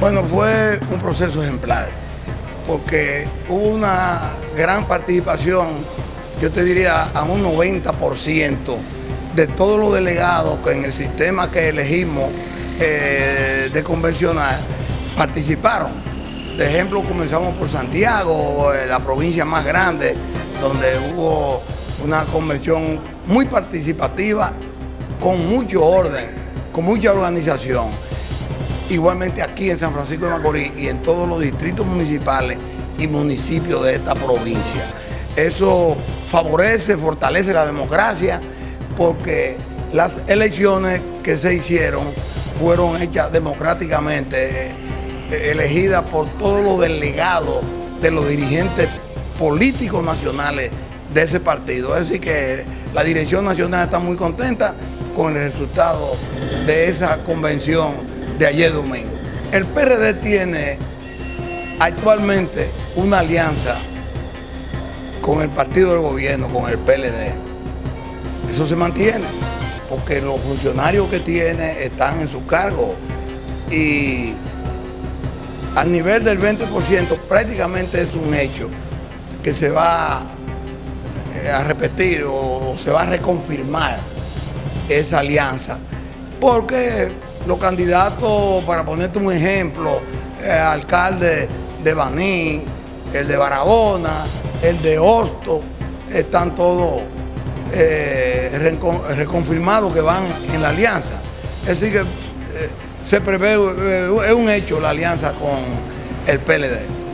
Bueno, fue un proceso ejemplar, porque hubo una gran participación, yo te diría a un 90% de todos los delegados que en el sistema que elegimos eh, de convencional participaron. De ejemplo, comenzamos por Santiago, eh, la provincia más grande, donde hubo una convención muy participativa, con mucho orden, con mucha organización. Igualmente aquí en San Francisco de Macorís y en todos los distritos municipales y municipios de esta provincia. Eso favorece, fortalece la democracia, porque las elecciones que se hicieron fueron hechas democráticamente, eh, elegidas por todos los delegados de los dirigentes políticos nacionales de ese partido. Es decir que la dirección nacional está muy contenta con el resultado de esa convención de ayer domingo. El PRD tiene actualmente una alianza con el partido del gobierno, con el PLD. Eso se mantiene, porque los funcionarios que tiene están en su cargo y al nivel del 20% prácticamente es un hecho que se va eh, a repetir o se va a reconfirmar esa alianza. Porque los candidatos, para ponerte un ejemplo, el alcalde de Baní, el de Barahona, el de Hosto, están todos eh, reconfirmados que van en la alianza. Es decir que eh, se prevé, es un hecho la alianza con el PLD.